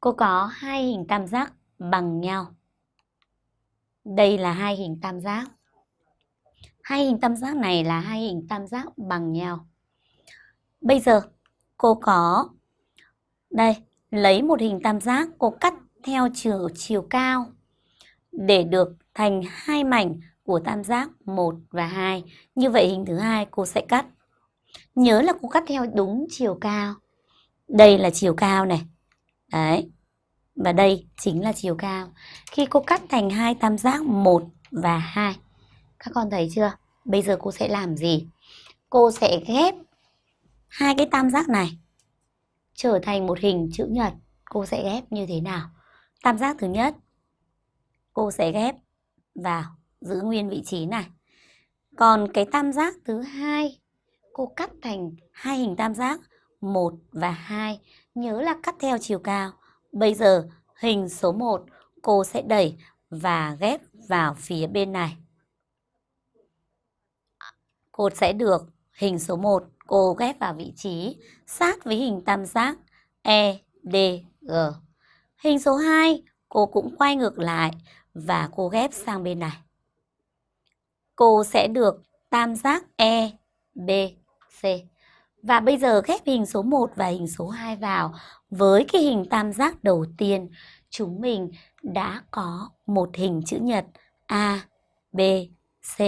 Cô có hai hình tam giác bằng nhau. Đây là hai hình tam giác. Hai hình tam giác này là hai hình tam giác bằng nhau. Bây giờ cô có đây, lấy một hình tam giác cô cắt theo chiều chiều cao để được thành hai mảnh của tam giác 1 và 2. Như vậy hình thứ hai cô sẽ cắt. Nhớ là cô cắt theo đúng chiều cao. Đây là chiều cao này. Đấy. Và đây chính là chiều cao. Khi cô cắt thành hai tam giác 1 và 2. Các con thấy chưa? Bây giờ cô sẽ làm gì? Cô sẽ ghép hai cái tam giác này trở thành một hình chữ nhật. Cô sẽ ghép như thế nào? Tam giác thứ nhất, cô sẽ ghép vào giữ nguyên vị trí này. Còn cái tam giác thứ hai, cô cắt thành hai hình tam giác 1 và 2. Nhớ là cắt theo chiều cao. Bây giờ hình số 1 cô sẽ đẩy và ghép vào phía bên này. Cô sẽ được hình số 1 cô ghép vào vị trí sát với hình tam giác E, D, G. Hình số 2 cô cũng quay ngược lại và cô ghép sang bên này. Cô sẽ được tam giác E, B, C. Và bây giờ ghép hình số 1 và hình số 2 vào với cái hình tam giác đầu tiên, chúng mình đã có một hình chữ nhật A, B, C,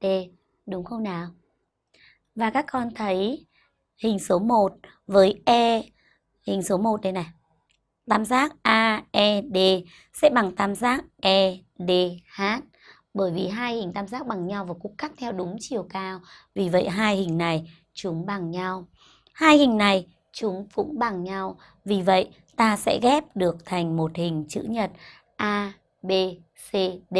D, đúng không nào? Và các con thấy hình số 1 với E, hình số 1 đây này. Tam giác AED sẽ bằng tam giác EDH bởi vì hai hình tam giác bằng nhau và cũng cắt theo đúng chiều cao. Vì vậy hai hình này chúng bằng nhau. Hai hình này chúng cũng bằng nhau. Vì vậy ta sẽ ghép được thành một hình chữ nhật A, B, C, D.